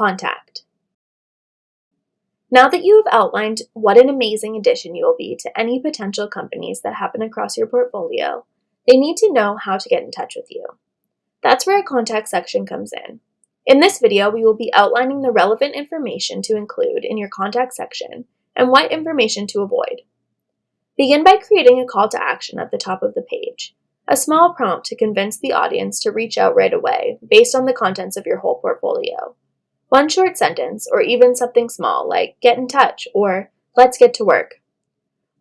Contact. Now that you have outlined what an amazing addition you will be to any potential companies that happen across your portfolio, they need to know how to get in touch with you. That's where a contact section comes in. In this video, we will be outlining the relevant information to include in your contact section and what information to avoid. Begin by creating a call to action at the top of the page, a small prompt to convince the audience to reach out right away based on the contents of your whole portfolio. One short sentence, or even something small like get in touch or let's get to work.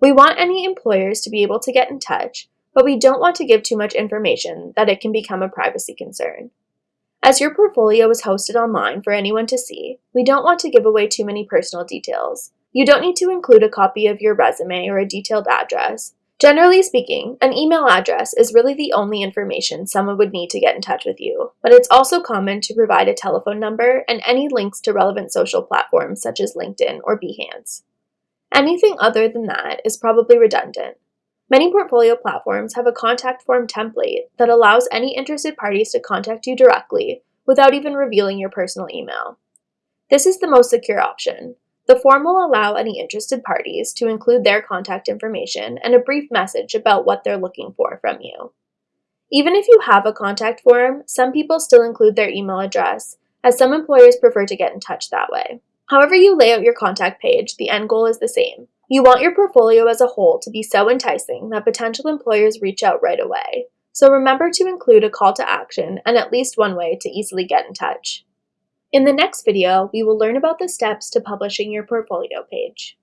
We want any employers to be able to get in touch, but we don't want to give too much information that it can become a privacy concern. As your portfolio is hosted online for anyone to see, we don't want to give away too many personal details. You don't need to include a copy of your resume or a detailed address. Generally speaking, an email address is really the only information someone would need to get in touch with you, but it's also common to provide a telephone number and any links to relevant social platforms such as LinkedIn or Behance. Anything other than that is probably redundant. Many portfolio platforms have a contact form template that allows any interested parties to contact you directly without even revealing your personal email. This is the most secure option, the form will allow any interested parties to include their contact information and a brief message about what they're looking for from you. Even if you have a contact form, some people still include their email address, as some employers prefer to get in touch that way. However you lay out your contact page, the end goal is the same. You want your portfolio as a whole to be so enticing that potential employers reach out right away. So remember to include a call to action and at least one way to easily get in touch. In the next video, we will learn about the steps to publishing your portfolio page.